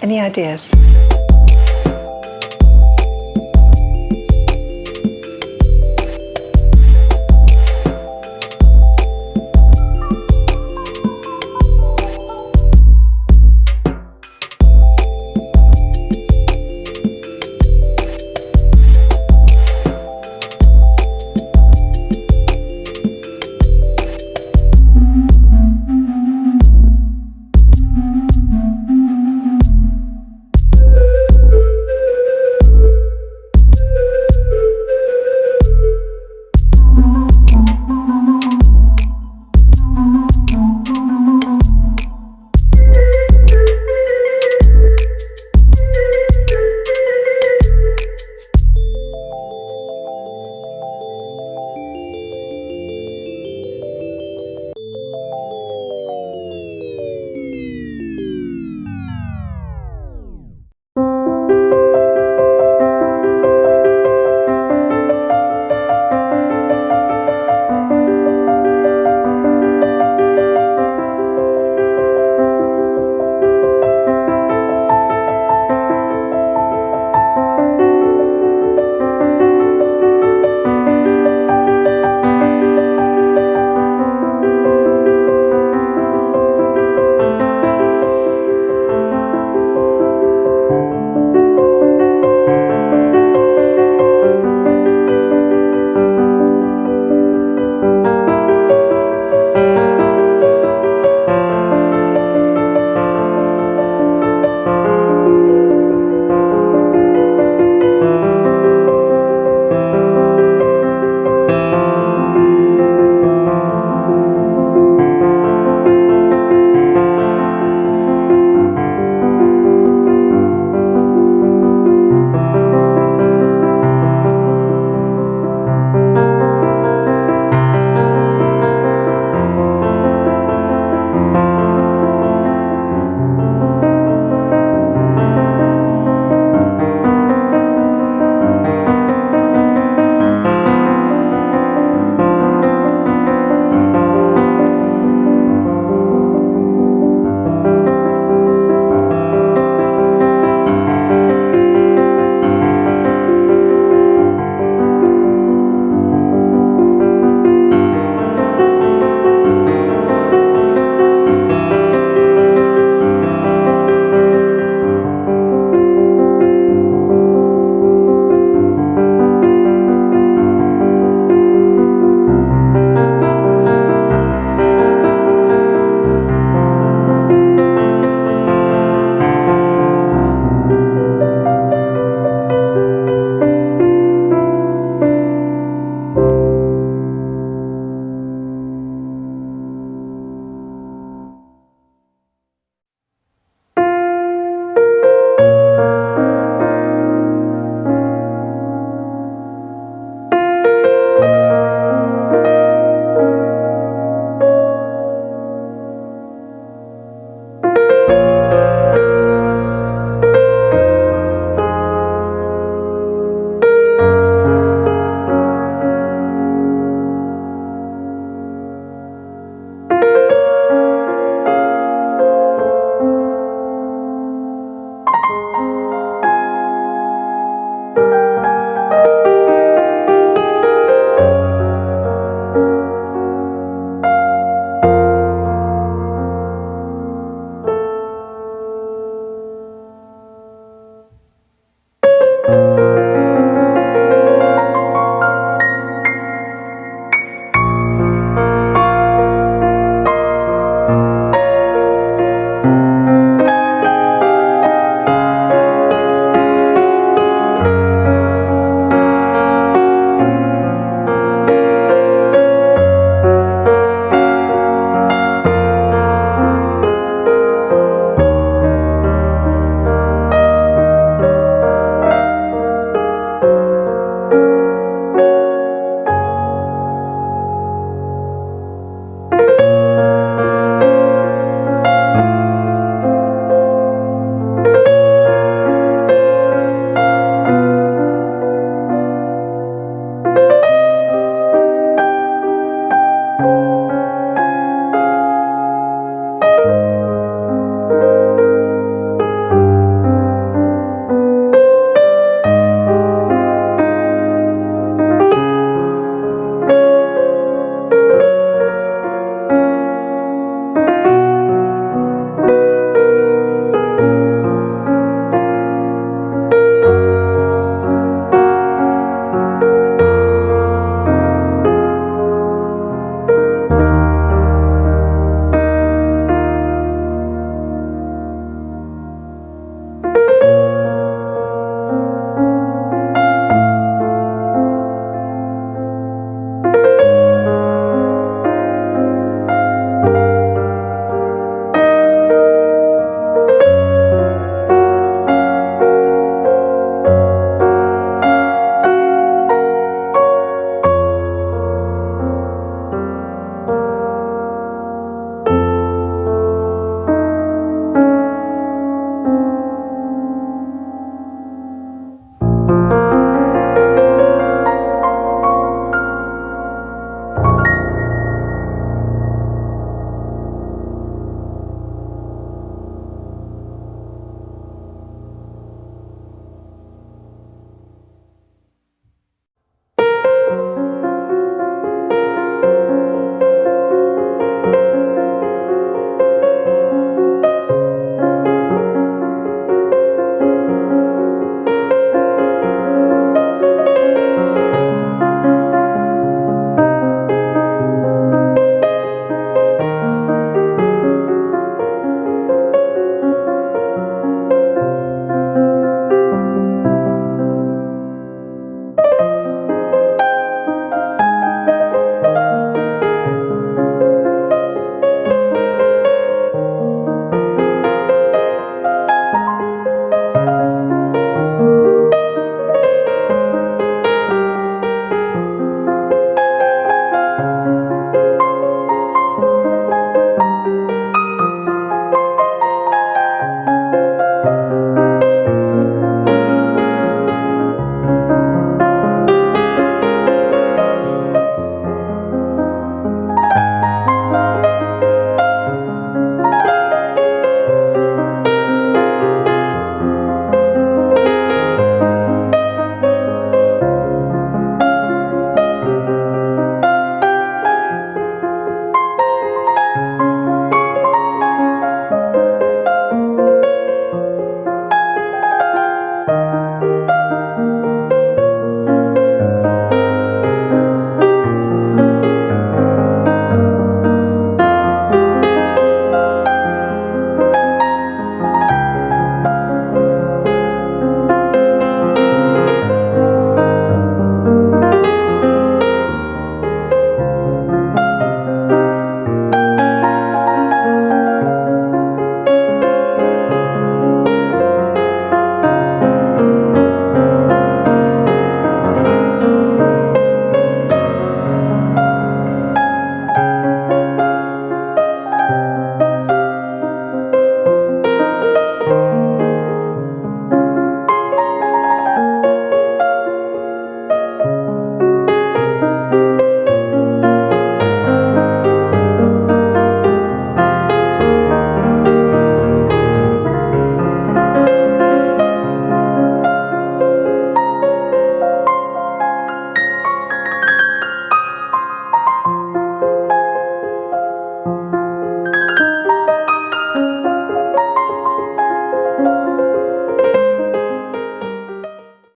Any ideas?